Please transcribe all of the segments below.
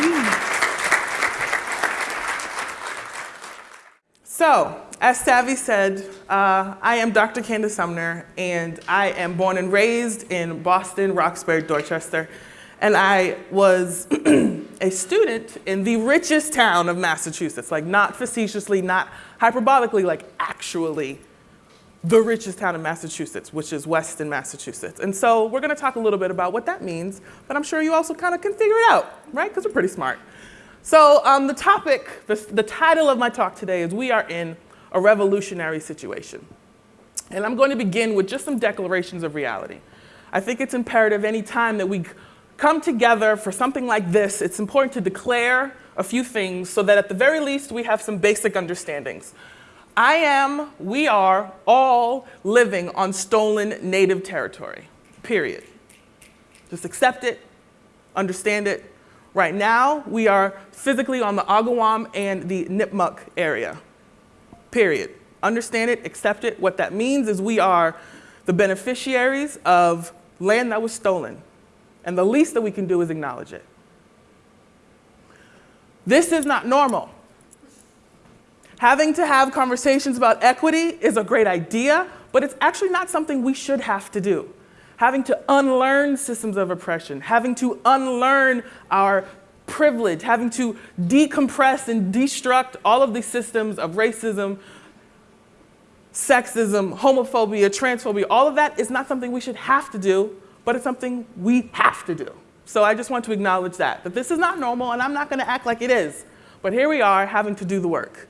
So, as Savvy said, uh, I am Dr. Candace Sumner, and I am born and raised in Boston, Roxbury, Dorchester, and I was a student in the richest town of Massachusetts, like not facetiously, not hyperbolically, like actually the richest town in Massachusetts, which is Weston, Massachusetts. And so we're gonna talk a little bit about what that means, but I'm sure you also kind of can figure it out, right? Because we're pretty smart. So um, the topic, the, the title of my talk today is We Are in a Revolutionary Situation. And I'm going to begin with just some declarations of reality. I think it's imperative any time that we come together for something like this, it's important to declare a few things so that at the very least we have some basic understandings. I am, we are all living on stolen native territory, period. Just accept it, understand it. Right now, we are physically on the Agawam and the Nipmuc area, period. Understand it, accept it. What that means is we are the beneficiaries of land that was stolen. And the least that we can do is acknowledge it. This is not normal. Having to have conversations about equity is a great idea, but it's actually not something we should have to do. Having to unlearn systems of oppression, having to unlearn our privilege, having to decompress and destruct all of these systems of racism, sexism, homophobia, transphobia, all of that is not something we should have to do, but it's something we have to do. So I just want to acknowledge that, that this is not normal and I'm not gonna act like it is. But here we are having to do the work.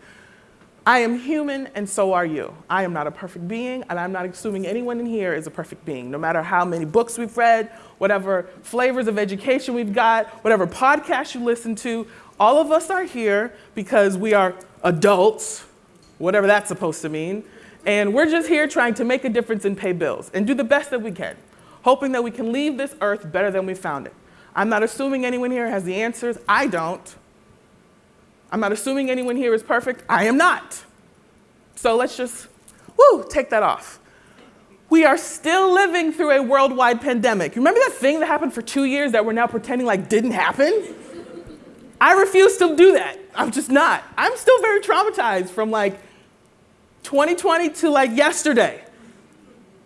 I am human and so are you. I am not a perfect being and I'm not assuming anyone in here is a perfect being, no matter how many books we've read, whatever flavors of education we've got, whatever podcast you listen to, all of us are here because we are adults, whatever that's supposed to mean, and we're just here trying to make a difference and pay bills and do the best that we can, hoping that we can leave this earth better than we found it. I'm not assuming anyone here has the answers. I don't. I'm not assuming anyone here is perfect. I am not. So let's just, woo, take that off. We are still living through a worldwide pandemic. Remember that thing that happened for two years that we're now pretending like didn't happen? I refuse to do that. I'm just not. I'm still very traumatized from like 2020 to like yesterday.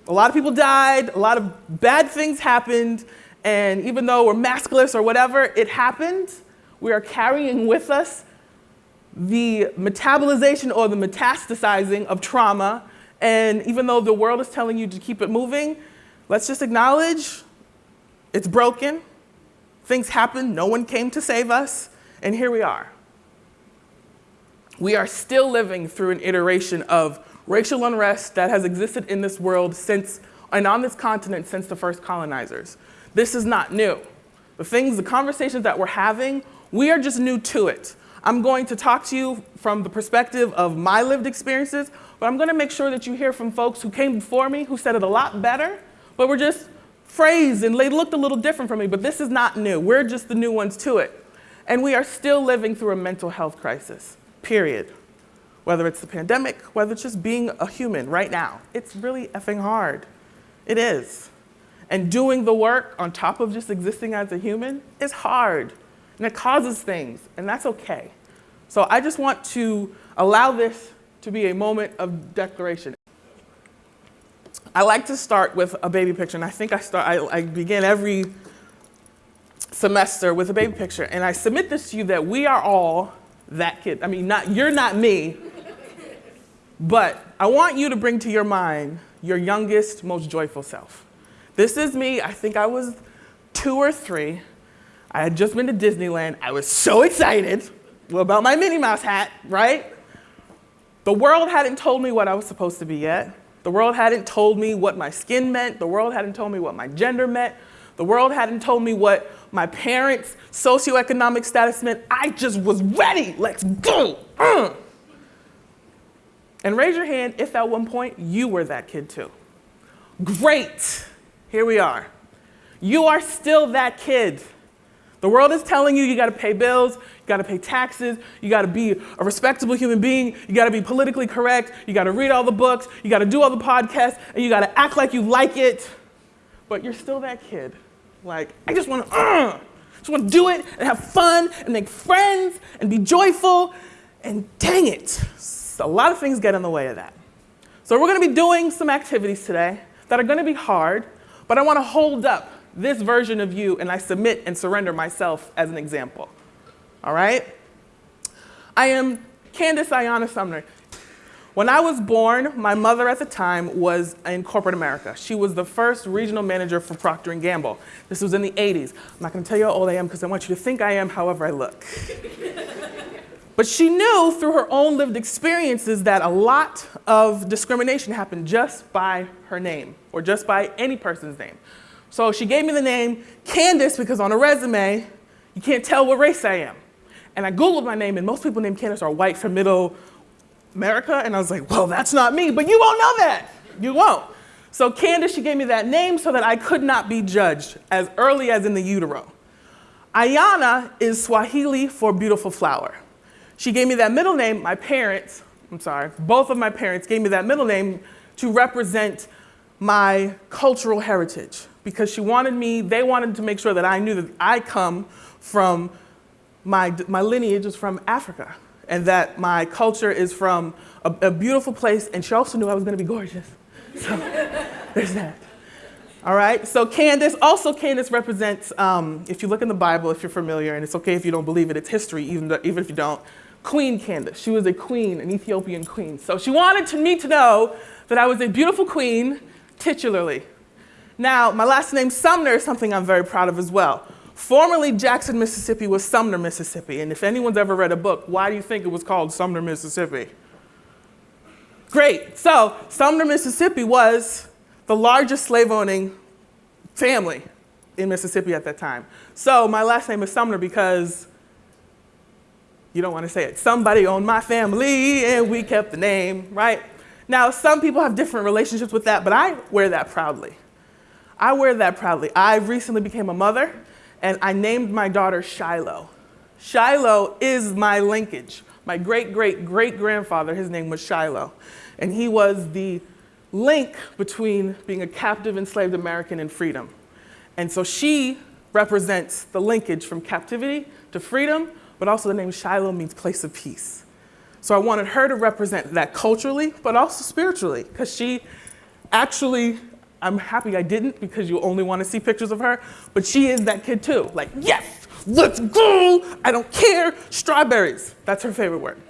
A lot of people died, a lot of bad things happened, and even though we're maskless or whatever, it happened. We are carrying with us the metabolization or the metastasizing of trauma. And even though the world is telling you to keep it moving, let's just acknowledge it's broken. Things happen. No one came to save us. And here we are. We are still living through an iteration of racial unrest that has existed in this world since, and on this continent since the first colonizers. This is not new. The things, the conversations that we're having, we are just new to it. I'm going to talk to you from the perspective of my lived experiences, but I'm gonna make sure that you hear from folks who came before me who said it a lot better, but were just phrased and they looked a little different from me, but this is not new. We're just the new ones to it. And we are still living through a mental health crisis, period. Whether it's the pandemic, whether it's just being a human right now. It's really effing hard. It is. And doing the work on top of just existing as a human is hard. And it causes things, and that's okay. So I just want to allow this to be a moment of declaration. I like to start with a baby picture, and I think I, start, I, I begin every semester with a baby picture, and I submit this to you that we are all that kid. I mean, not, you're not me, but I want you to bring to your mind your youngest, most joyful self. This is me. I think I was two or three. I had just been to Disneyland. I was so excited about my Minnie Mouse hat, right? The world hadn't told me what I was supposed to be yet. The world hadn't told me what my skin meant. The world hadn't told me what my gender meant. The world hadn't told me what my parents' socioeconomic status meant. I just was ready. Let's go. Uh. And raise your hand if at one point you were that kid too. Great. Here we are. You are still that kid. The world is telling you you got to pay bills, you got to pay taxes, you got to be a respectable human being, you got to be politically correct, you got to read all the books, you got to do all the podcasts, and you got to act like you like it. But you're still that kid. Like, I just want to, uh, Just want to do it and have fun and make friends and be joyful. And dang it, a lot of things get in the way of that. So we're to be doing some activities today that are to be hard, but I want to hold up this version of you and I submit and surrender myself as an example. All right? I am Candace Ayana Sumner. When I was born, my mother at the time was in corporate America. She was the first regional manager for Procter & Gamble. This was in the 80s. I'm not going to tell you how old I am because I want you to think I am however I look. but she knew through her own lived experiences that a lot of discrimination happened just by her name or just by any person's name. So she gave me the name Candace because on a resume, you can't tell what race I am. And I Googled my name, and most people named Candace are white from middle America. And I was like, well, that's not me, but you won't know that. You won't. So Candace, she gave me that name so that I could not be judged as early as in the utero. Ayana is Swahili for beautiful flower. She gave me that middle name, my parents, I'm sorry, both of my parents gave me that middle name to represent my cultural heritage because she wanted me, they wanted to make sure that I knew that I come from my, my lineage is from Africa and that my culture is from a, a beautiful place, and she also knew I was going to be gorgeous. So there's that. All right, so Candace, also Candace represents, um, if you look in the Bible, if you're familiar, and it's okay if you don't believe it, it's history, even, though, even if you don't, Queen Candace. She was a queen, an Ethiopian queen. So she wanted to, me to know that I was a beautiful queen, titularly. Now, my last name Sumner is something I'm very proud of as well. Formerly, Jackson, Mississippi was Sumner, Mississippi. And if anyone's ever read a book, why do you think it was called Sumner, Mississippi? Great. So, Sumner, Mississippi was the largest slave owning family in Mississippi at that time. So, my last name is Sumner because you don't want to say it. Somebody owned my family and we kept the name, right? Now, some people have different relationships with that, but I wear that proudly. I wear that proudly. I recently became a mother and I named my daughter Shiloh. Shiloh is my linkage. My great great great grandfather, his name was Shiloh, and he was the link between being a captive enslaved American and freedom. And so she represents the linkage from captivity to freedom, but also the name Shiloh means place of peace. So I wanted her to represent that culturally, but also spiritually, because she actually I'm happy I didn't because you only want to see pictures of her, but she is that kid too. Like, yes, let's go. I don't care. Strawberries. That's her favorite word.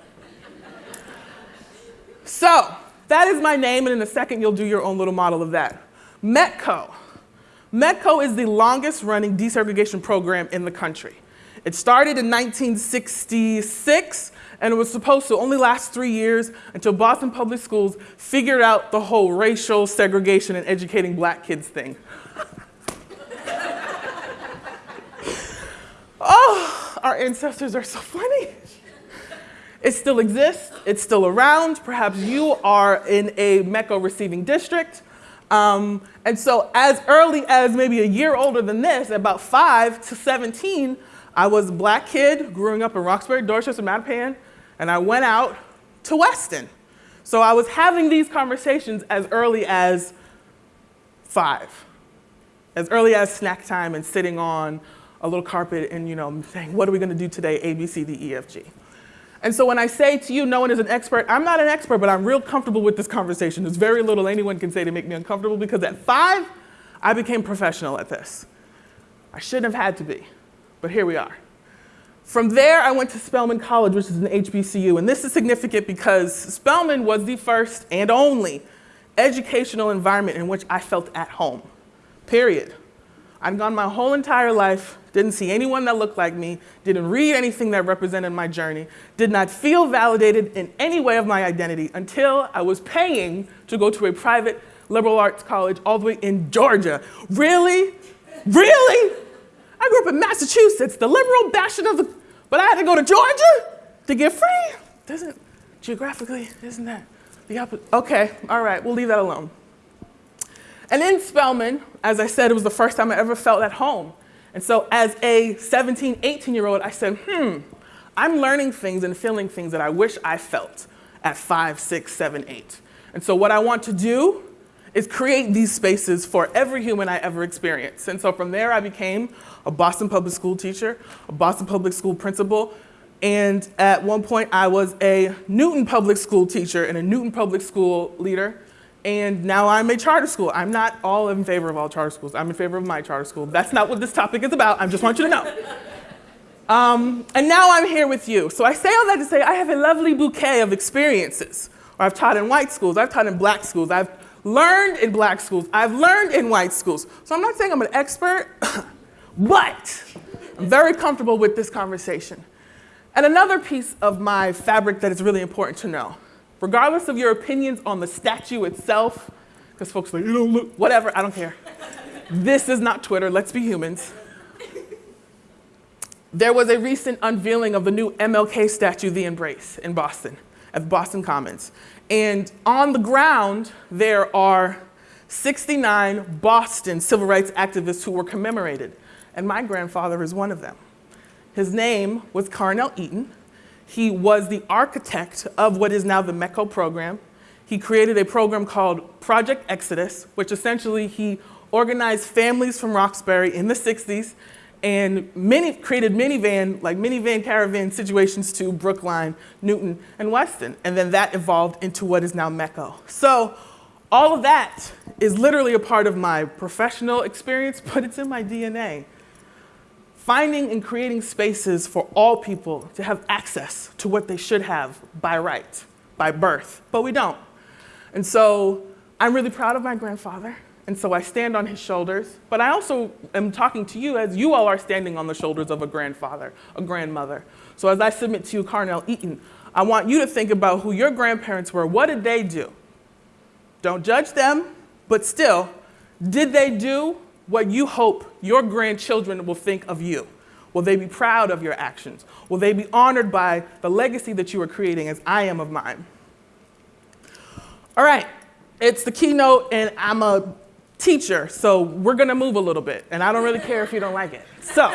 so, that is my name, and in a second, you'll do your own little model of that. METCO. METCO is the longest running desegregation program in the country. It started in 1966 and it was supposed to only last three years until Boston Public Schools figured out the whole racial segregation and educating black kids thing. oh, our ancestors are so funny. It still exists, it's still around. Perhaps you are in a METCO receiving district. Um, and so, as early as maybe a year older than this, about 5 to 17, I was a black kid growing up in Roxbury, Dorchester, Mattapan, and I went out to Weston. So I was having these conversations as early as five, as early as snack time and sitting on a little carpet and you know saying, what are we gonna do today, A, B, C, D, E, F, G. And so when I say to you, no one is an expert, I'm not an expert, but I'm real comfortable with this conversation. There's very little anyone can say to make me uncomfortable because at five, I became professional at this. I shouldn't have had to be but here we are. From there, I went to Spelman College, which is an HBCU, and this is significant because Spelman was the first and only educational environment in which I felt at home, period. I'd gone my whole entire life, didn't see anyone that looked like me, didn't read anything that represented my journey, did not feel validated in any way of my identity until I was paying to go to a private liberal arts college all the way in Georgia. Really? Really? I grew up in Massachusetts, the liberal bastion of the, but I had to go to Georgia to get free. Doesn't, geographically, isn't that the opposite? Okay, all right, we'll leave that alone. And in Spelman, as I said, it was the first time I ever felt at home. And so as a 17, 18 year old, I said, hmm, I'm learning things and feeling things that I wish I felt at five, six, seven, eight. And so what I want to do is create these spaces for every human I ever experienced. And so from there, I became a Boston public school teacher, a Boston public school principal, and at one point, I was a Newton public school teacher and a Newton public school leader. And now I'm a charter school. I'm not all in favor of all charter schools. I'm in favor of my charter school. That's not what this topic is about. I just want you to know. Um, and now I'm here with you. So I say all that to say I have a lovely bouquet of experiences. I've taught in white schools, I've taught in black schools, I've learned in black schools, I've learned in white schools. So I'm not saying I'm an expert, but I'm very comfortable with this conversation. And another piece of my fabric that is really important to know, regardless of your opinions on the statue itself, because folks like, you don't look, whatever, I don't care. this is not Twitter, let's be humans. There was a recent unveiling of the new MLK statue, The Embrace, in Boston, at Boston Commons. And on the ground, there are 69 Boston civil rights activists who were commemorated. And my grandfather is one of them. His name was Carnell Eaton. He was the architect of what is now the METCO program. He created a program called Project Exodus, which essentially he organized families from Roxbury in the 60s and many, created minivan, like minivan caravan situations to Brookline, Newton, and Weston. And then that evolved into what is now METCO. So all of that is literally a part of my professional experience, but it's in my DNA. Finding and creating spaces for all people to have access to what they should have by right, by birth, but we don't. And so I'm really proud of my grandfather. And so I stand on his shoulders, but I also am talking to you as you all are standing on the shoulders of a grandfather, a grandmother. So as I submit to you, Carnell Eaton, I want you to think about who your grandparents were. What did they do? Don't judge them, but still, did they do what you hope your grandchildren will think of you? Will they be proud of your actions? Will they be honored by the legacy that you are creating as I am of mine? All right, it's the keynote, and I'm a teacher, so we're gonna move a little bit, and I don't really care if you don't like it. So,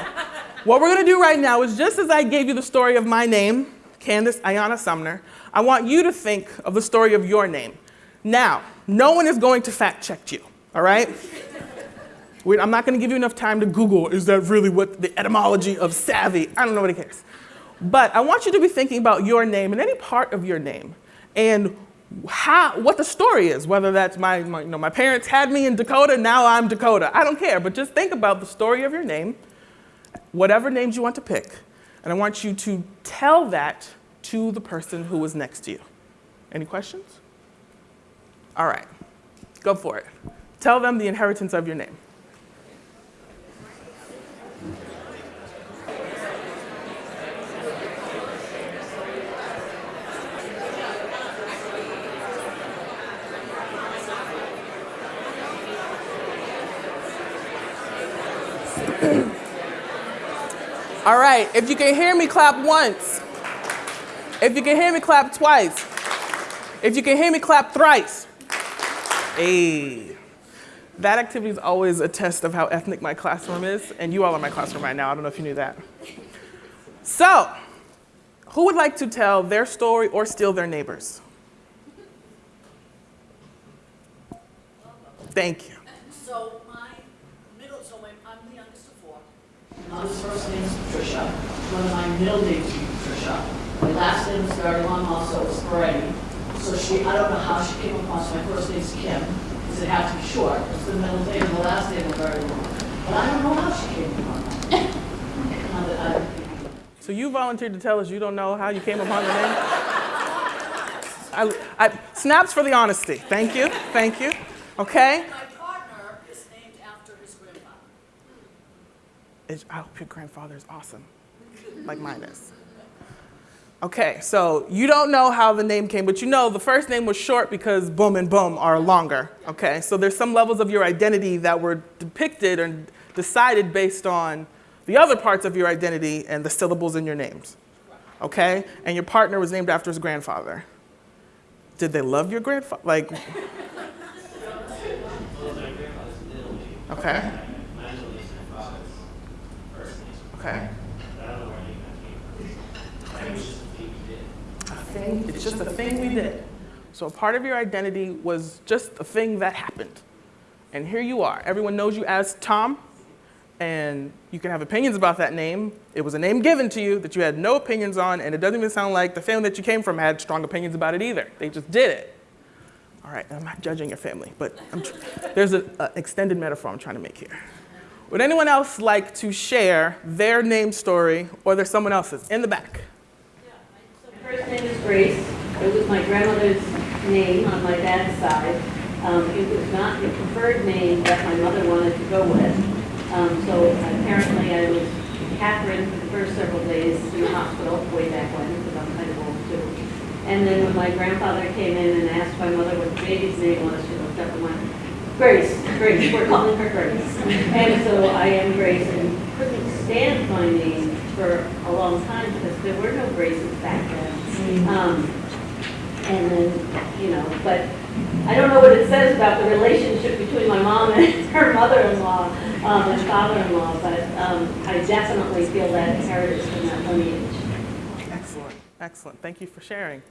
what we're gonna do right now is just as I gave you the story of my name, Candace Ayana Sumner, I want you to think of the story of your name. Now, no one is going to fact check you, all right? I'm not gonna give you enough time to Google, is that really what the etymology of savvy? I don't know what it cares. But I want you to be thinking about your name and any part of your name and how, what the story is, whether that's my, my, you know, my parents had me in Dakota, now I'm Dakota. I don't care, but just think about the story of your name, whatever names you want to pick, and I want you to tell that to the person who was next to you. Any questions? All right, go for it. Tell them the inheritance of your name. All right, if you can hear me, clap once. If you can hear me, clap twice. If you can hear me, clap thrice. Hey. That activity is always a test of how ethnic my classroom is, and you all are my classroom right now. I don't know if you knew that. So, who would like to tell their story or steal their neighbors? Thank you. So my middle, so my, I'm the youngest of four. My first name is Patricia. One of my middle names is Patricia. My last name is very long also, it's Peretti. So she, I don't know how she came upon, my first name is Kim. Because it had to be short. It's the middle name and the last name are very long. But I don't know how she came upon that. Now that I- So you volunteered to tell us you don't know how you came upon the name? I, I, snaps for the honesty. Thank you. Thank you. Okay. My partner is named after his grandfather. It's- I hope your grandfather is awesome, like mine is. Okay, so you don't know how the name came, but you know the first name was short because boom and boom are longer. Okay, so there's some levels of your identity that were depicted and decided based on the other parts of your identity and the syllables in your names. Okay, and your partner was named after his grandfather. Did they love your grandfather? Like, okay. Okay. It's just a thing we did. So a part of your identity was just a thing that happened. And here you are. Everyone knows you as Tom, and you can have opinions about that name. It was a name given to you that you had no opinions on, and it doesn't even sound like the family that you came from had strong opinions about it either. They just did it. All right, I'm not judging your family, but there's an extended metaphor I'm trying to make here. Would anyone else like to share their name story, or there's someone else's in the back? Yeah, so first name is Grace. It was my grandmother's name on my dad's side. Um, it was not the preferred name that my mother wanted to go with. Um, so apparently I was Catherine for the first several days in the hospital way back when, because I'm kind of old too. And then when my grandfather came in and asked my mother what the baby's name was, she looked up and went, Grace, Grace, we're calling her Grace. And so I am Grace and couldn't stand my name for a long time because there were no Graces back then. Um, and then, you know, but I don't know what it says about the relationship between my mom and her mother-in-law um, and father-in-law, but um, I definitely feel that heritage from that lineage. Excellent, excellent. Thank you for sharing.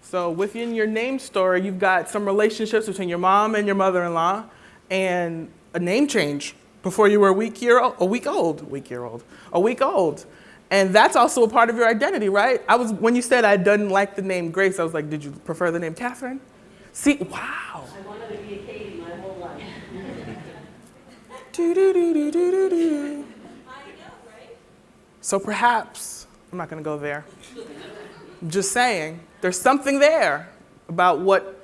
So within your name story, you've got some relationships between your mom and your mother-in-law, and a name change before you were a week year old, a week old, week year old, a week old. And that's also a part of your identity, right? I was when you said I didn't like the name Grace, I was like, did you prefer the name Catherine? See, wow. I wanted to be a Katie my whole life. Do, do, do, do, do, do, do. So perhaps, I'm not going to go there. I'm just saying, there's something there about what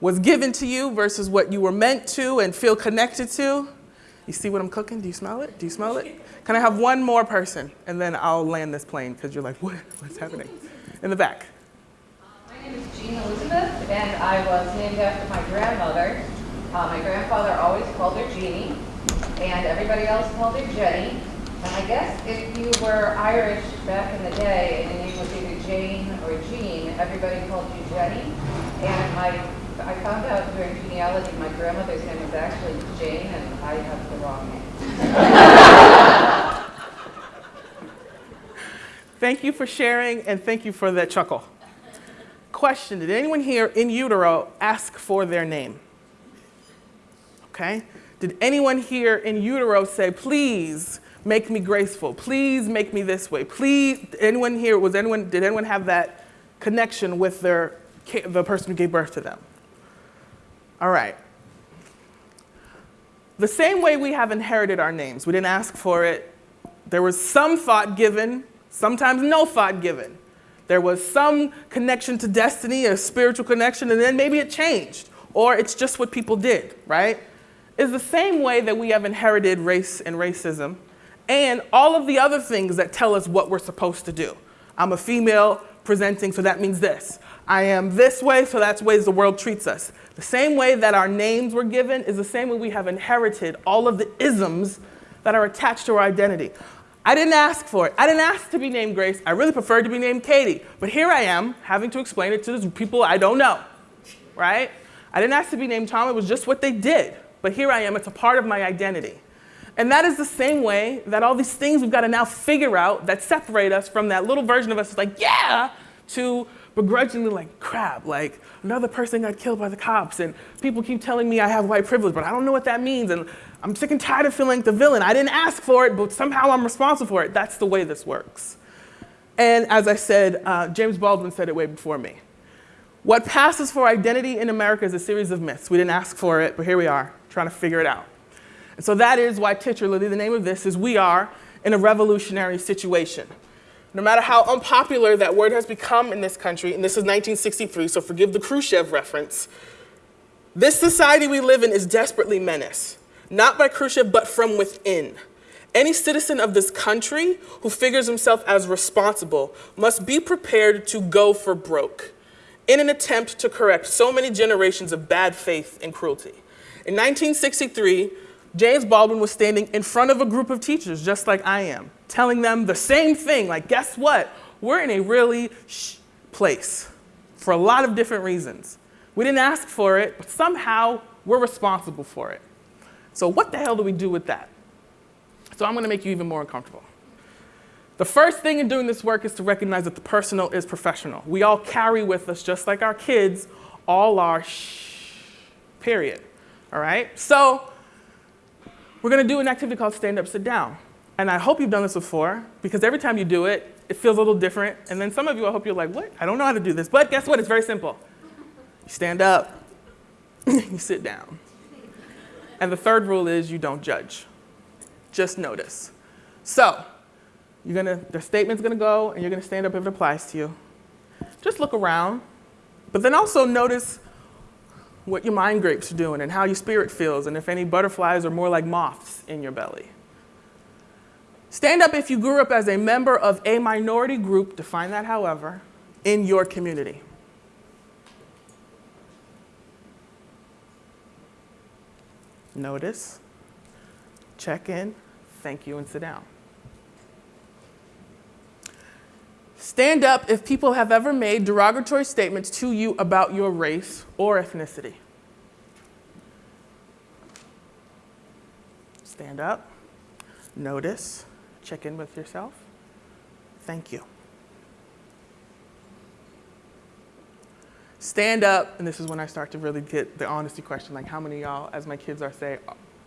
was given to you versus what you were meant to and feel connected to. You see what I'm cooking? Do you smell it? Do you smell it? Can I have one more person and then I'll land this plane because you're like, what? What's happening? In the back. My name is Jean Elizabeth, and I was named after my grandmother. Uh, my grandfather always called her Jeannie, and everybody else called her Jenny. And I guess if you were Irish back in the day and your name was either Jane or Jean, everybody called you Jenny. And I, I found out during genealogy my grandmother's name was actually Jane, and I have the wrong name. Thank you for sharing and thank you for that chuckle. Question Did anyone here in utero ask for their name? Okay. Did anyone here in utero say, please make me graceful? Please make me this way? Please, anyone here, was anyone, did anyone have that connection with their, the person who gave birth to them? All right. The same way we have inherited our names, we didn't ask for it. There was some thought given, sometimes no thought given. There was some connection to destiny, a spiritual connection, and then maybe it changed, or it's just what people did, right? Is the same way that we have inherited race and racism and all of the other things that tell us what we're supposed to do. I'm a female presenting, so that means this. I am this way, so that's ways the world treats us. The same way that our names were given is the same way we have inherited all of the isms that are attached to our identity. I didn't ask for it. I didn't ask to be named Grace. I really preferred to be named Katie. But here I am having to explain it to people I don't know, right? I didn't ask to be named Tom. It was just what they did. But here I am. It's a part of my identity. And that is the same way that all these things we've got to now figure out that separate us from that little version of us that's like, yeah, to begrudgingly like, crap, like another person got killed by the cops and people keep telling me I have white privilege, but I don't know what that means. And I'm sick and tired of feeling like the villain. I didn't ask for it, but somehow I'm responsible for it. That's the way this works. And as I said, uh, James Baldwin said it way before me. What passes for identity in America is a series of myths. We didn't ask for it, but here we are, trying to figure it out. And so that is why titularly the name of this is We Are in a Revolutionary Situation. No matter how unpopular that word has become in this country, and this is 1963, so forgive the Khrushchev reference, this society we live in is desperately menaced, not by Khrushchev, but from within. Any citizen of this country who figures himself as responsible must be prepared to go for broke in an attempt to correct so many generations of bad faith and cruelty. In 1963, James Baldwin was standing in front of a group of teachers, just like I am, telling them the same thing like, guess what? We're in a really shh place for a lot of different reasons. We didn't ask for it, but somehow we're responsible for it. So, what the hell do we do with that? So, I'm going to make you even more uncomfortable. The first thing in doing this work is to recognize that the personal is professional. We all carry with us, just like our kids, all our shh, period. All right? So we're gonna do an activity called stand up, sit down. And I hope you've done this before because every time you do it, it feels a little different. And then some of you, I hope you're like, what? I don't know how to do this. But guess what? It's very simple. You stand up, you sit down. And the third rule is you don't judge, just notice. So, you're gonna, the statement's gonna go and you're gonna stand up if it applies to you. Just look around, but then also notice what your mind grapes are doing and how your spirit feels and if any butterflies are more like moths in your belly. Stand up if you grew up as a member of a minority group, define that however, in your community. Notice, check in, thank you, and sit down. Stand up if people have ever made derogatory statements to you about your race or ethnicity. Stand up, notice, check in with yourself. Thank you. Stand up, and this is when I start to really get the honesty question like, how many y'all, as my kids are say,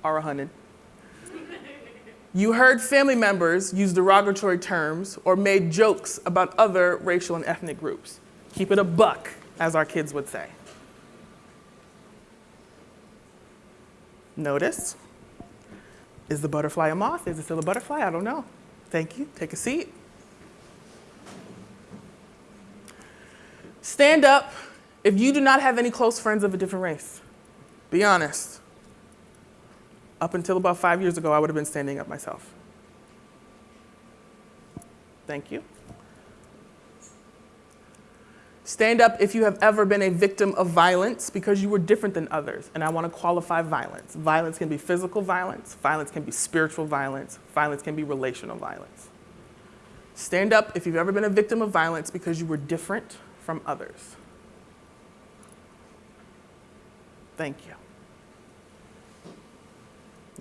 are a 100? You heard family members use derogatory terms or made jokes about other racial and ethnic groups. Keep it a buck, as our kids would say. Notice. Is the butterfly a moth? Is it still a butterfly? I don't know. Thank you. Take a seat. Stand up if you do not have any close friends of a different race. Be honest. Up until about five years ago, I would have been standing up myself. Thank you. Stand up if you have ever been a victim of violence because you were different than others. And I want to qualify violence. Violence can be physical violence, violence can be spiritual violence, violence can be relational violence. Stand up if you've ever been a victim of violence because you were different from others. Thank you.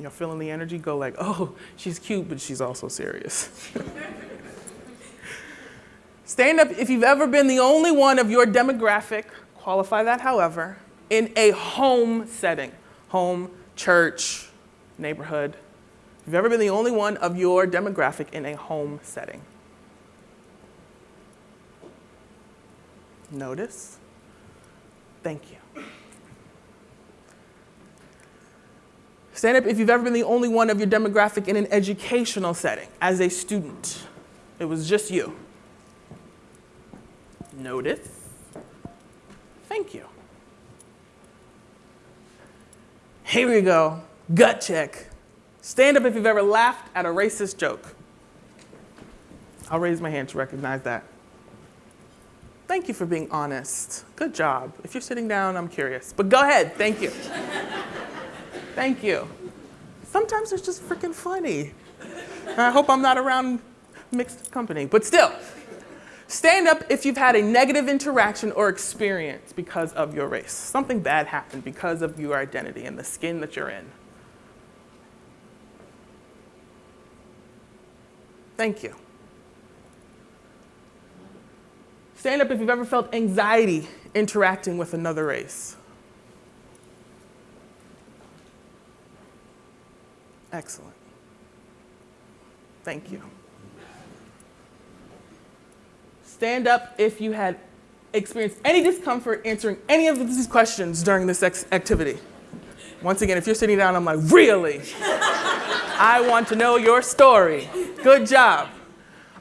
You know, feeling the energy, go like, oh, she's cute, but she's also serious. Stand up if you've ever been the only one of your demographic, qualify that however, in a home setting home, church, neighborhood. If you've ever been the only one of your demographic in a home setting. Notice. Thank you. Stand up if you've ever been the only one of your demographic in an educational setting as a student. It was just you. Notice. Thank you. Here we go. Gut check. Stand up if you've ever laughed at a racist joke. I'll raise my hand to recognize that. Thank you for being honest. Good job. If you're sitting down, I'm curious. But go ahead. Thank you. Thank you. Sometimes it's just freaking funny. I hope I'm not around mixed company, but still. Stand up if you've had a negative interaction or experience because of your race. Something bad happened because of your identity and the skin that you're in. Thank you. Stand up if you've ever felt anxiety interacting with another race. Excellent. Thank you. Stand up if you had experienced any discomfort answering any of these questions during this activity. Once again, if you're sitting down, I'm like, really? I want to know your story. Good job.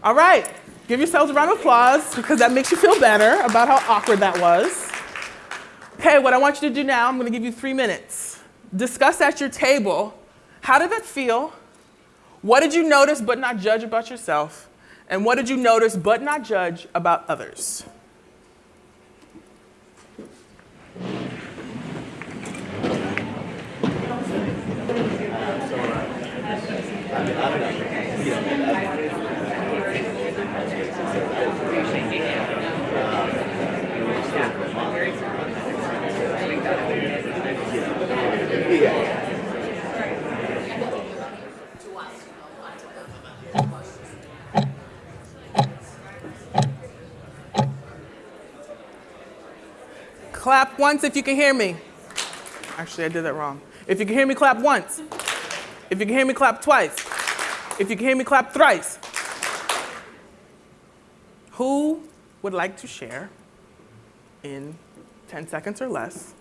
All right, give yourselves a round of applause because that makes you feel better about how awkward that was. Okay, what I want you to do now, I'm gonna give you three minutes. Discuss at your table how did that feel? What did you notice but not judge about yourself? And what did you notice but not judge about others? to us, you know, not to them. Questions. Clap once if you can hear me. Actually, I did that wrong. If you can hear me, clap once. If you can hear me, clap twice. If you can hear me, clap thrice. Who would like to share in 10 seconds or less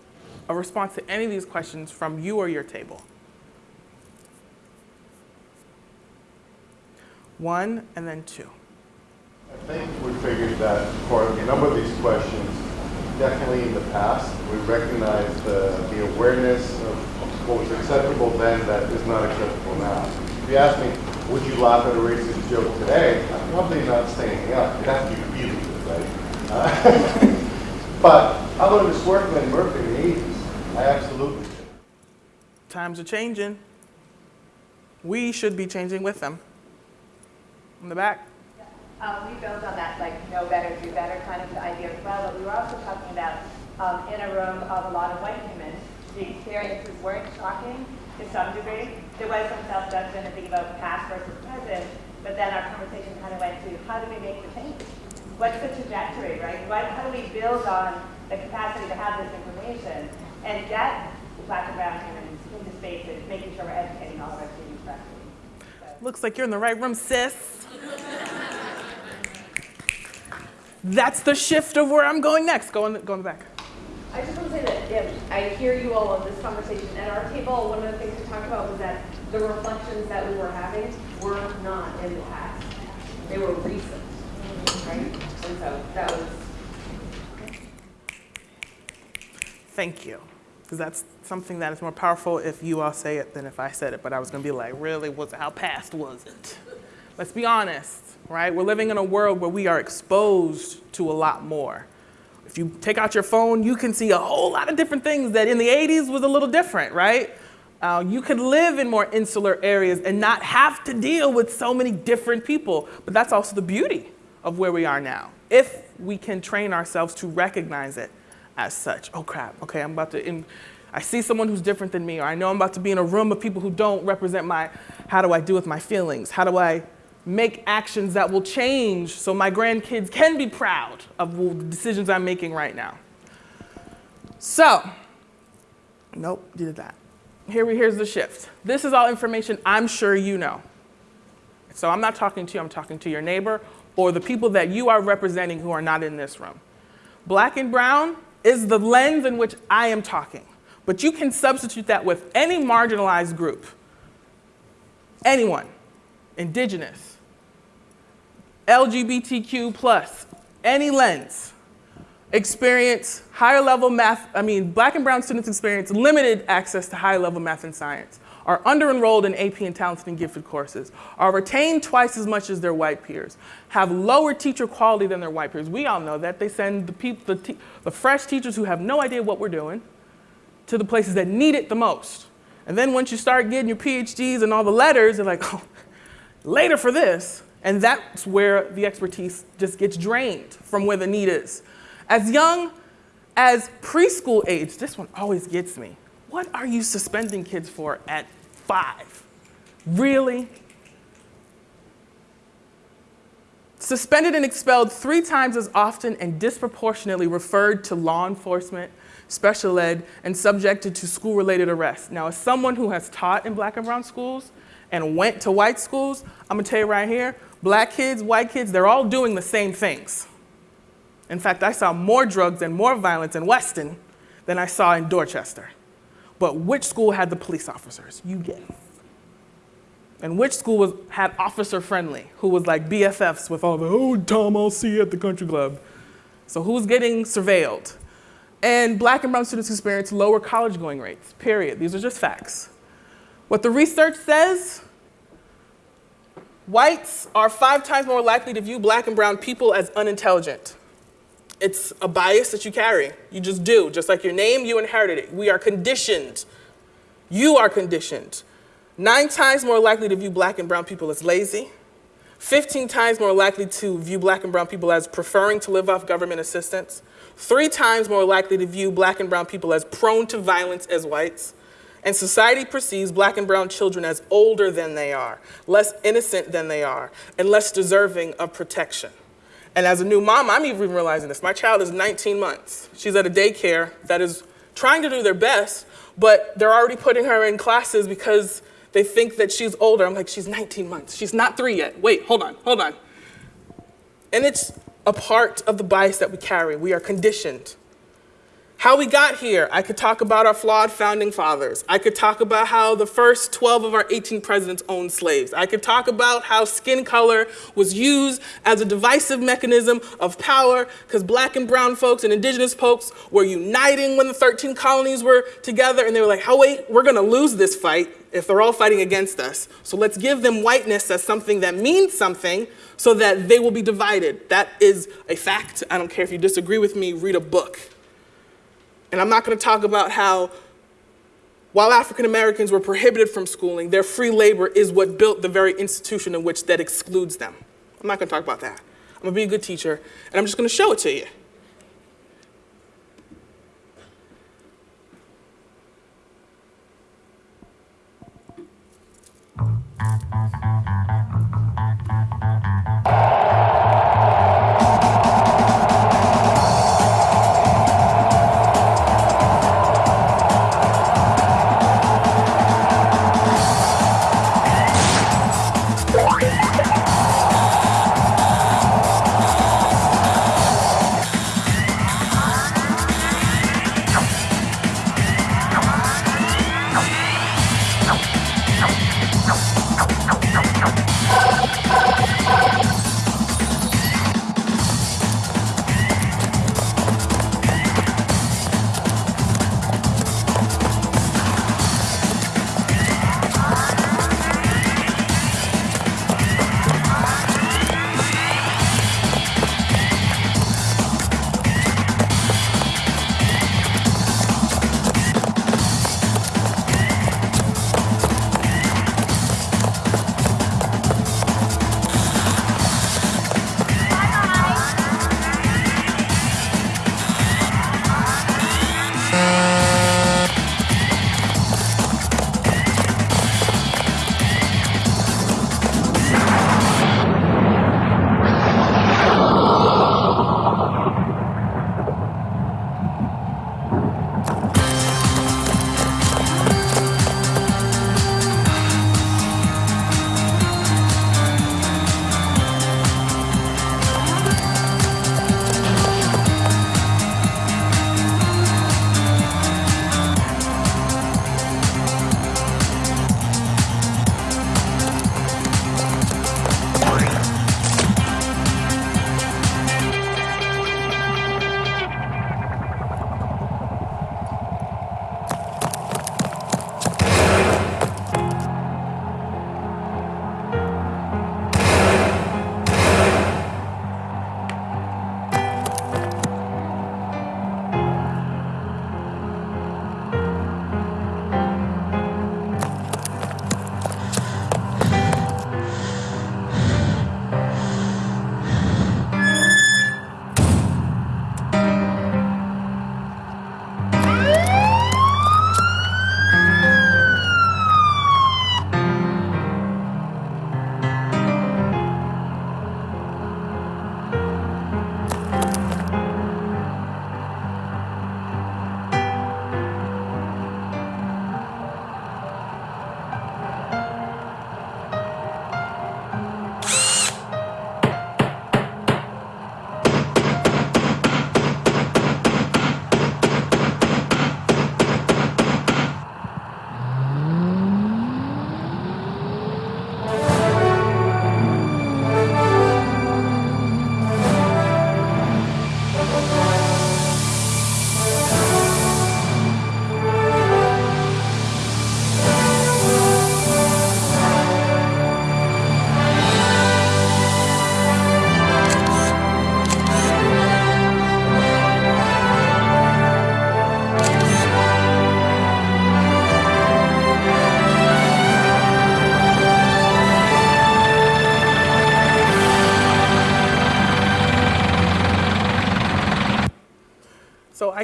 a response to any of these questions from you or your table? One and then two. I think we figured that for a number of these questions, definitely in the past, we recognize the, the awareness of what was acceptable then that is not acceptable now. If you ask me, would you laugh at a racist joke today? I'm probably not standing up. It'd have to be really good, right? Uh, but how about this work workman Murphy in the 80s? I absolutely did. Times are changing. We should be changing with them. In the back. Um, we built on that, like, know better, do better kind of idea as well, but we were also talking about, um, in a room of a lot of white women, the experiences weren't shocking to some degree. There was some self-judgment and thinking about past versus present, but then our conversation kind of went to, how do we make the change? What's the trajectory, right? What, how do we build on the capacity to have this information and get black and brown humans into spaces, making sure we're educating all of our students correctly? So. Looks like you're in the right room, sis. That's the shift of where I'm going next. Go the, go in the back. I just want to say that yeah, I hear you all on this conversation. At our table, one of the things we talked about was that the reflections that we were having were not in the past. They were recent, right? And so that was Thank you. Because that's something that is more powerful if you all say it than if I said it. But I was going to be like, really? Was how past was it? Let's be honest, right? We're living in a world where we are exposed to a lot more. If you take out your phone, you can see a whole lot of different things that in the 80s was a little different, right? Uh, you could live in more insular areas and not have to deal with so many different people. But that's also the beauty of where we are now. If we can train ourselves to recognize it as such. Oh crap, okay, I'm about to, in, I see someone who's different than me, or I know I'm about to be in a room of people who don't represent my, how do I deal with my feelings? How do I make actions that will change so my grandkids can be proud of the decisions I'm making right now? So, nope, did that. Here we, here's the shift. This is all information I'm sure you know. So I'm not talking to you, I'm talking to your neighbor or the people that you are representing who are not in this room. Black and brown is the lens in which I am talking. But you can substitute that with any marginalized group. Anyone. Indigenous. LGBTQ plus. Any lens. Experience higher level math, I mean, black and brown students experience limited access to high level math and science, are under enrolled in AP and talented and gifted courses, are retained twice as much as their white peers, have lower teacher quality than their white peers. We all know that. They send the, people, the, the fresh teachers who have no idea what we're doing to the places that need it the most. And then once you start getting your PhDs and all the letters, they're like, oh, later for this. And that's where the expertise just gets drained from where the need is. As young as preschool age, this one always gets me. What are you suspending kids for at five? Really? Suspended and expelled three times as often and disproportionately referred to law enforcement, special ed, and subjected to school related arrests. Now, as someone who has taught in black and brown schools and went to white schools, I'm gonna tell you right here black kids, white kids, they're all doing the same things. In fact, I saw more drugs and more violence in Weston than I saw in Dorchester. But which school had the police officers? You guess. And which school was, had officer friendly, who was like BFFs with all the, oh, Tom, I'll see you at the country club. So who's getting surveilled? And black and brown students experience lower college going rates, period. These are just facts. What the research says, whites are five times more likely to view black and brown people as unintelligent. It's a bias that you carry. You just do. Just like your name, you inherited it. We are conditioned. You are conditioned. Nine times more likely to view black and brown people as lazy. 15 times more likely to view black and brown people as preferring to live off government assistance. Three times more likely to view black and brown people as prone to violence as whites. And society perceives black and brown children as older than they are, less innocent than they are, and less deserving of protection. And as a new mom, I'm even realizing this. My child is 19 months. She's at a daycare that is trying to do their best, but they're already putting her in classes because they think that she's older. I'm like, she's 19 months. She's not three yet. Wait, hold on, hold on. And it's a part of the bias that we carry. We are conditioned. How we got here, I could talk about our flawed founding fathers. I could talk about how the first 12 of our 18 presidents owned slaves. I could talk about how skin color was used as a divisive mechanism of power because black and brown folks and indigenous folks were uniting when the 13 colonies were together and they were like, oh wait, we're gonna lose this fight if they're all fighting against us. So let's give them whiteness as something that means something so that they will be divided. That is a fact. I don't care if you disagree with me, read a book. And I'm not going to talk about how while African Americans were prohibited from schooling, their free labor is what built the very institution in which that excludes them. I'm not going to talk about that. I'm going to be a good teacher, and I'm just going to show it to you.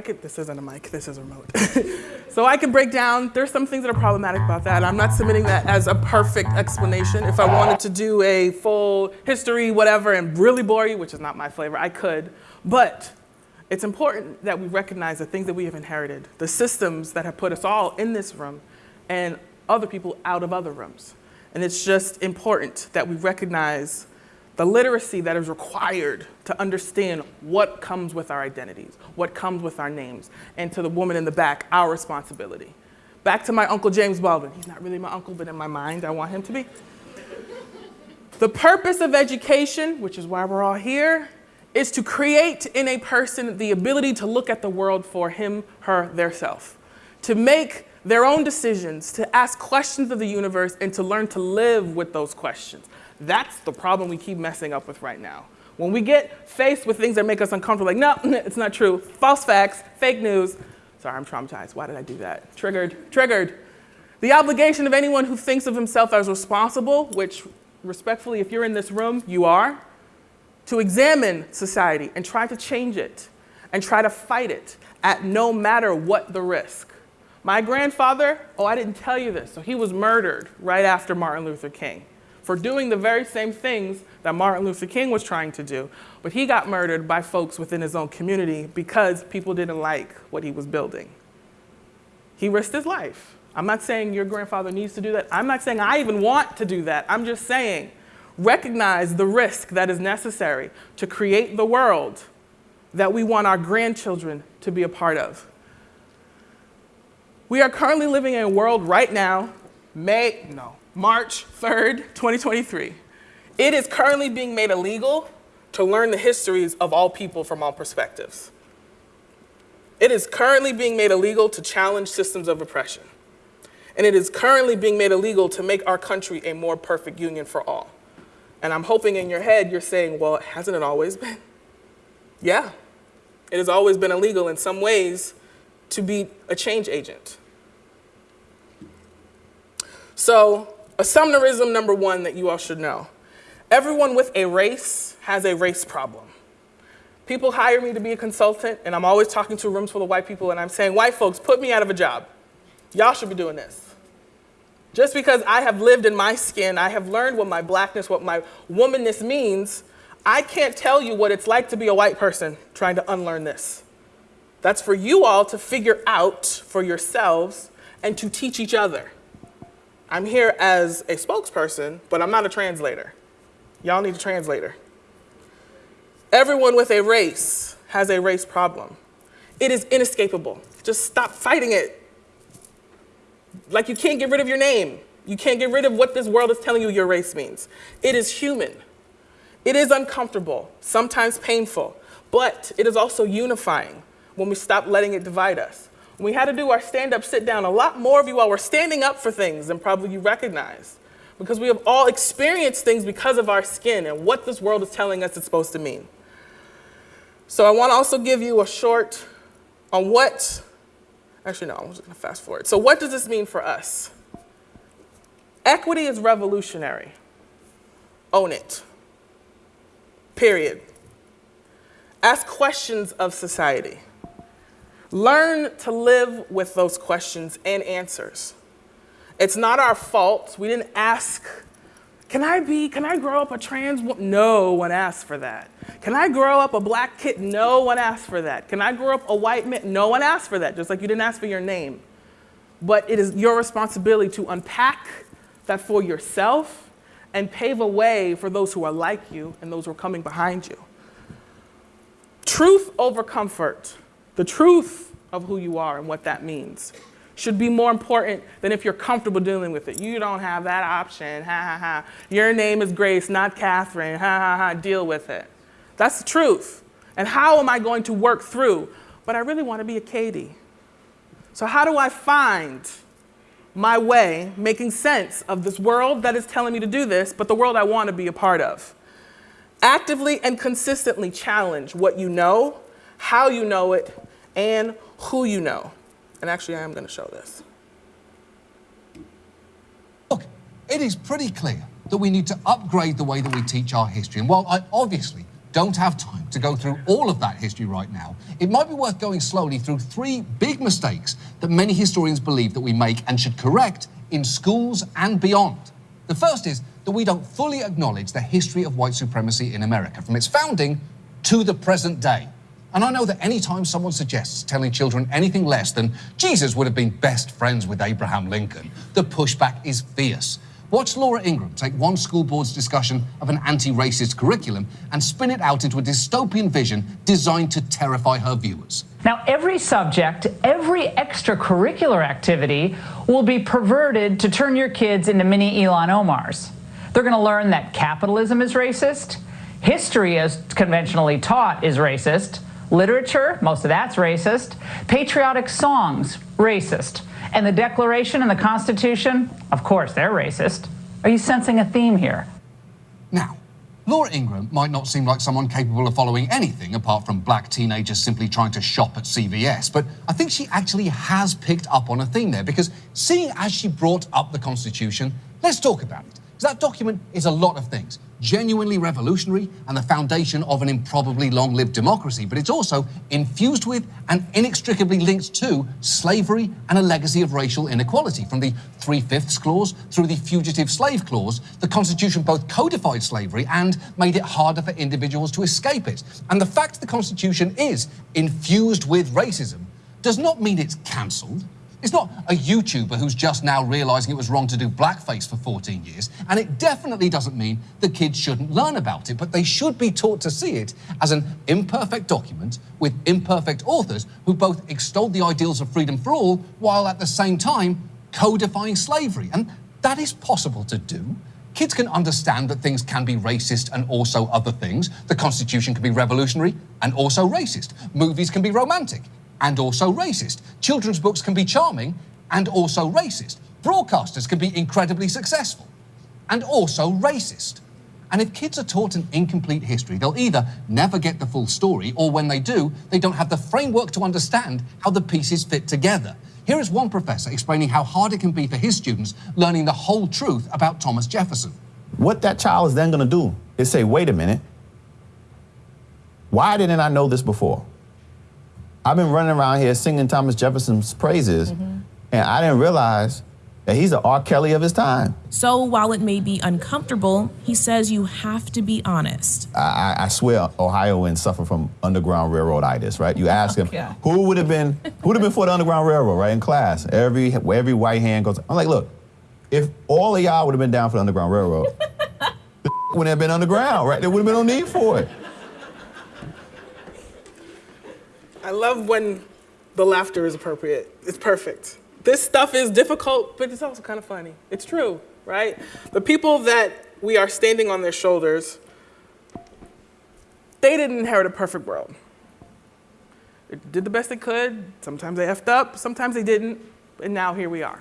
Could, this isn't a mic, this is a remote. so I can break down, there's some things that are problematic about that. I'm not submitting that as a perfect explanation. If I wanted to do a full history, whatever, and really bore you, which is not my flavor, I could. But it's important that we recognize the things that we have inherited, the systems that have put us all in this room and other people out of other rooms. And it's just important that we recognize the literacy that is required to understand what comes with our identities, what comes with our names, and to the woman in the back, our responsibility. Back to my Uncle James Baldwin. He's not really my uncle, but in my mind, I want him to be. The purpose of education, which is why we're all here, is to create in a person the ability to look at the world for him, her, their self, to make their own decisions, to ask questions of the universe, and to learn to live with those questions. That's the problem we keep messing up with right now. When we get faced with things that make us uncomfortable, like, no, it's not true, false facts, fake news. Sorry, I'm traumatized. Why did I do that? Triggered, triggered. The obligation of anyone who thinks of himself as responsible, which respectfully, if you're in this room, you are, to examine society and try to change it and try to fight it at no matter what the risk. My grandfather, oh, I didn't tell you this, so he was murdered right after Martin Luther King for doing the very same things that Martin Luther King was trying to do. But he got murdered by folks within his own community because people didn't like what he was building. He risked his life. I'm not saying your grandfather needs to do that. I'm not saying I even want to do that. I'm just saying recognize the risk that is necessary to create the world that we want our grandchildren to be a part of. We are currently living in a world right now, May, no, March 3rd, 2023. It is currently being made illegal to learn the histories of all people from all perspectives. It is currently being made illegal to challenge systems of oppression. And it is currently being made illegal to make our country a more perfect union for all. And I'm hoping in your head you're saying, well, hasn't it always been? Yeah, it has always been illegal in some ways to be a change agent. So Assumnerism number one that you all should know. Everyone with a race has a race problem. People hire me to be a consultant, and I'm always talking to rooms full of white people, and I'm saying, white folks, put me out of a job. Y'all should be doing this. Just because I have lived in my skin, I have learned what my blackness, what my womanness means, I can't tell you what it's like to be a white person trying to unlearn this. That's for you all to figure out for yourselves and to teach each other. I'm here as a spokesperson, but I'm not a translator. Y'all need a translator. Everyone with a race has a race problem. It is inescapable. Just stop fighting it. Like you can't get rid of your name. You can't get rid of what this world is telling you your race means. It is human. It is uncomfortable, sometimes painful, but it is also unifying when we stop letting it divide us. We had to do our stand up, sit down, a lot more of you all were standing up for things than probably you recognize. Because we have all experienced things because of our skin and what this world is telling us it's supposed to mean. So I want to also give you a short on what, actually, no, I'm just going to fast forward. So, what does this mean for us? Equity is revolutionary. Own it. Period. Ask questions of society. Learn to live with those questions and answers. It's not our fault. We didn't ask, can I be, can I grow up a trans woman? No one asked for that. Can I grow up a black kid? No one asked for that. Can I grow up a white man? No one asked for that, just like you didn't ask for your name. But it is your responsibility to unpack that for yourself and pave a way for those who are like you and those who are coming behind you. Truth over comfort. The truth of who you are and what that means should be more important than if you're comfortable dealing with it. You don't have that option, ha ha ha. Your name is Grace, not Catherine, ha ha ha. Deal with it. That's the truth. And how am I going to work through? But I really want to be a Katie. So, how do I find my way making sense of this world that is telling me to do this, but the world I want to be a part of? Actively and consistently challenge what you know, how you know it, and who you know. And actually, I am going to show this. Look, it is pretty clear that we need to upgrade the way that we teach our history. And while I obviously don't have time to go through all of that history right now, it might be worth going slowly through three big mistakes that many historians believe that we make and should correct in schools and beyond. The first is that we don't fully acknowledge the history of white supremacy in America, from its founding to the present day. And I know that anytime someone suggests telling children anything less than Jesus would have been best friends with Abraham Lincoln, the pushback is fierce. Watch Laura Ingraham take one school board's discussion of an anti racist curriculum and spin it out into a dystopian vision designed to terrify her viewers. Now, every subject, every extracurricular activity will be perverted to turn your kids into mini Ilhan Omars. They're going to learn that capitalism is racist, history, as conventionally taught, is racist, literature, most of that's racist, patriotic songs, racist. And the Declaration and the Constitution, of course, they're racist. Are you sensing a theme here? Now, Laura Ingraham might not seem like someone capable of following anything apart from black teenagers simply trying to shop at CVS, but I think she actually has picked up on a theme there because seeing as she brought up the Constitution, let's talk about it. Because that document is a lot of things genuinely revolutionary and the foundation of an improbably long lived democracy, but it's also infused with and inextricably linked to slavery and a legacy of racial inequality. From the Three Fifths Clause through the Fugitive Slave Clause, the Constitution both codified slavery and made it harder for individuals to escape it. And the fact the Constitution is infused with racism does not mean it's cancelled. It's not a YouTuber who's just now realizing it was wrong to do blackface for 14 years, and it definitely doesn't mean the kids shouldn't learn about it, but they should be taught to see it as an imperfect document with imperfect authors who both extolled the ideals of freedom for all while at the same time codifying slavery. And that is possible to do. Kids can understand that things can be racist and also other things. The Constitution can be revolutionary and also racist. Movies can be romantic and also racist. Children's books can be charming and also racist. Broadcasters can be incredibly successful and also racist. And if kids are taught an incomplete history, they'll either never get the full story, or when they do, they don't have the framework to understand how the pieces fit together. Here is one professor explaining how hard it can be for his students learning the whole truth about Thomas Jefferson. What that child is then going to do is say, wait a minute, why didn't I know this before? I've been running around here singing Thomas Jefferson's praises, mm-hmm. and I didn't realize that he's the R. Kelly of his time. So while it may be uncomfortable, he says you have to be honest. I, I swear Ohioans suffer from Underground Railroaditis, right? You ask him, who would have been who would have been for the Underground Railroad, right? In class, every every white hand goes. I'm like, look, if all of y'all would have been down for the Underground Railroad, the wouldn't have been underground, right? There would have been no need for it. I love when the laughter is appropriate. It's perfect. This stuff is difficult, but it's also kind of funny. It's true, right? The people that we are standing on their shoulders, they didn't inherit a perfect world. They did the best they could. Sometimes they effed up, sometimes they didn't, and now here we are.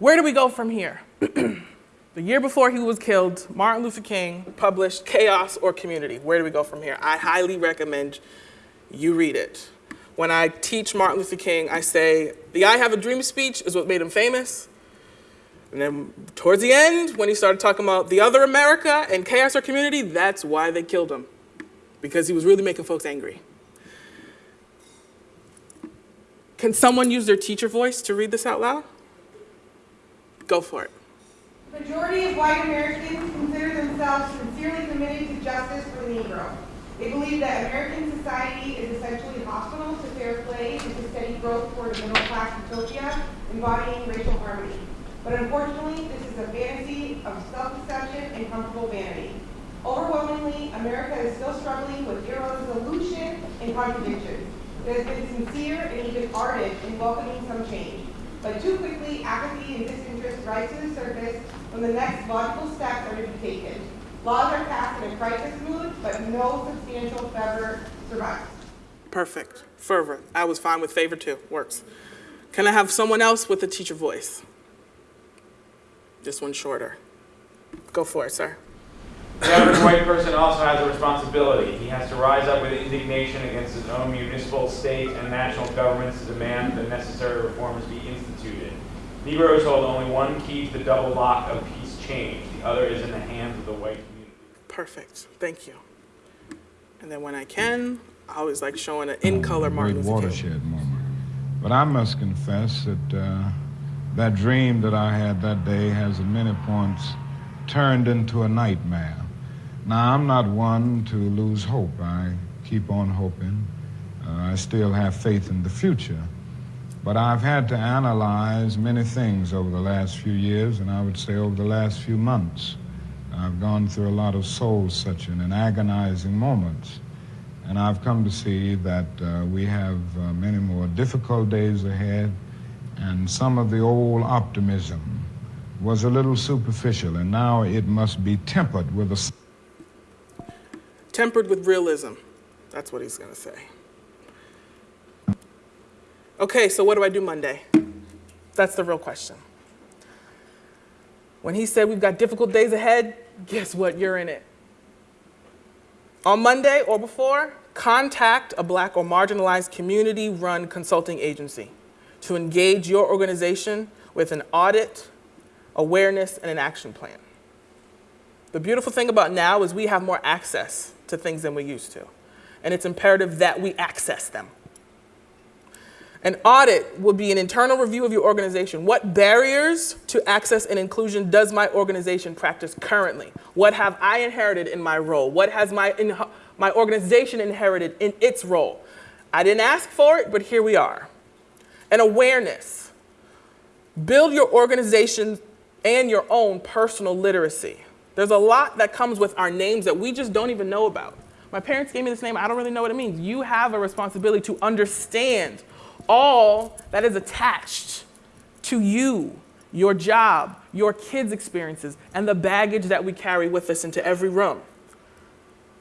Where do we go from here? The year before he was killed, Martin Luther King published Chaos or Community. Where do we go from here? I highly recommend you read it. When I teach Martin Luther King, I say, the I Have a Dream speech is what made him famous. And then towards the end, when he started talking about the other America and chaos or community, that's why they killed him. Because he was really making folks angry. Can someone use their teacher voice to read this out loud? Go for it majority of white Americans consider themselves sincerely committed to justice for the Negro. They believe that American society is essentially hostile to fair play and to steady growth toward a middle-class utopia embodying racial harmony. But unfortunately, this is a fantasy of self-deception and comfortable vanity. Overwhelmingly, America is still struggling with irresolution and contradictions. It has been sincere and even ardent in welcoming some change. But too quickly, apathy and disinterest rise to the surface when the next logical steps are to be taken. Laws are passed in a crisis mood, but no substantial fervor survives. Perfect. Fervor. I was fine with favor too. Works. Can I have someone else with a teacher voice? This one's shorter. Go for it, sir. The average white person also has a responsibility. He has to rise up with indignation against his own municipal, state, and national governments to demand the necessary reforms be instituted. Negroes hold only one key to the double lock of peace change. The other is in the hands of the white community. Perfect. Thank you. And then when I can, I always like showing an in color Martin great Luther King. watershed moment. But I must confess that uh, that dream that I had that day has at many points turned into a nightmare. Now, I'm not one to lose hope. I keep on hoping. Uh, I still have faith in the future. But I've had to analyze many things over the last few years, and I would say over the last few months. I've gone through a lot of soul searching and agonizing moments. And I've come to see that uh, we have uh, many more difficult days ahead, and some of the old optimism was a little superficial, and now it must be tempered with a Tempered with realism. That's what he's going to say. Okay, so what do I do Monday? That's the real question. When he said we've got difficult days ahead, guess what? You're in it. On Monday or before, contact a black or marginalized community run consulting agency to engage your organization with an audit, awareness, and an action plan. The beautiful thing about now is we have more access to things than we used to, and it's imperative that we access them. An audit will be an internal review of your organization. What barriers to access and inclusion does my organization practice currently? What have I inherited in my role? What has my, my organization inherited in its role? I didn't ask for it, but here we are. An awareness. Build your organization and your own personal literacy. There's a lot that comes with our names that we just don't even know about. My parents gave me this name, I don't really know what it means. You have a responsibility to understand all that is attached to you, your job, your kids' experiences, and the baggage that we carry with us into every room.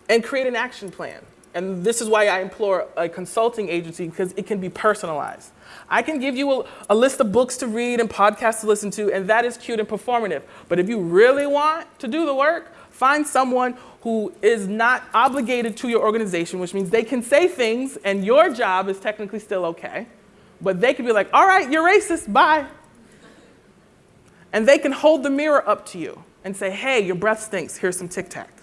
And create an action plan. And this is why I implore a consulting agency because it can be personalized. I can give you a, a, list of books to read and podcasts to listen to, and that is cute and performative. But if you really want to do the work, find someone who is not obligated to your organization, which means they can say things and your job is technically still okay. But they can be like, all right, you're racist, bye. And they can hold the mirror up to you and say, hey, your breath stinks, here's some Tic Tac.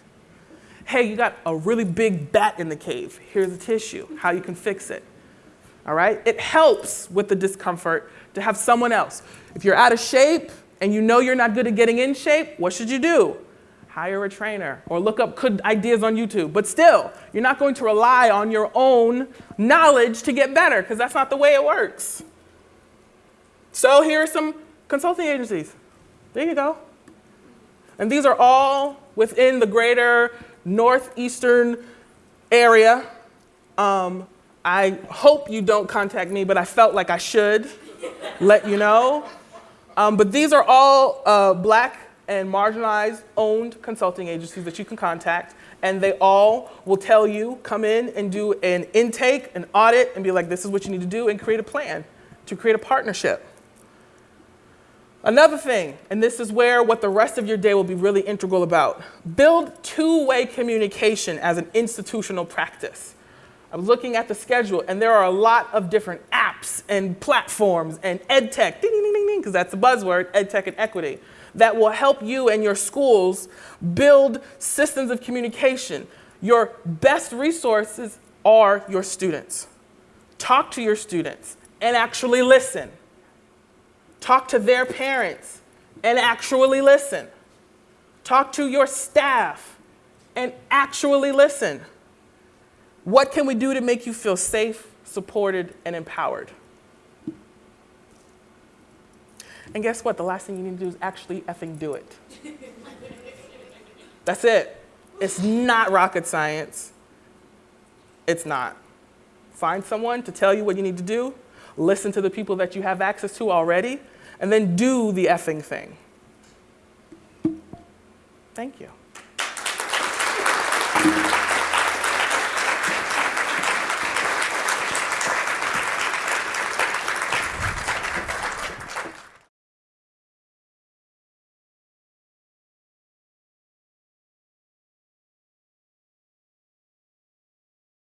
Hey, you got a really big bat in the cave, here's a tissue, how you can fix it. All right? It helps with the discomfort to have someone else. If you're out of shape and you know you're not good at getting in shape, what should you do? Hire a trainer or look up good ideas on YouTube. But still, you're not going to rely on your own knowledge to get better because that's not the way it works. So here are some consulting agencies. There you go. And these are all within the greater northeastern area. Um, I hope you don't contact me, but I felt like I should let you know. Um, but these are all uh, black and marginalized owned consulting agencies that you can contact, and they all will tell you come in and do an intake, an audit, and be like, this is what you need to do, and create a plan to create a partnership. Another thing, and this is where what the rest of your day will be really integral about build two way communication as an institutional practice. I'm looking at the schedule, and there are a lot of different apps and platforms and ed tech, ding, ding, ding, ding, because that's the buzzword, ed tech and equity, that will help you and your schools build systems of communication. Your best resources are your students. Talk to your students and actually listen. Talk to their parents and actually listen. Talk to your staff and actually listen. What can we do to make you feel safe, supported, and empowered? And guess what? The last thing you need to do is actually effing do it. That's it. It's not rocket science. It's not. Find someone to tell you what you need to do, listen to the people that you have access to already, and then do the effing thing. Thank you.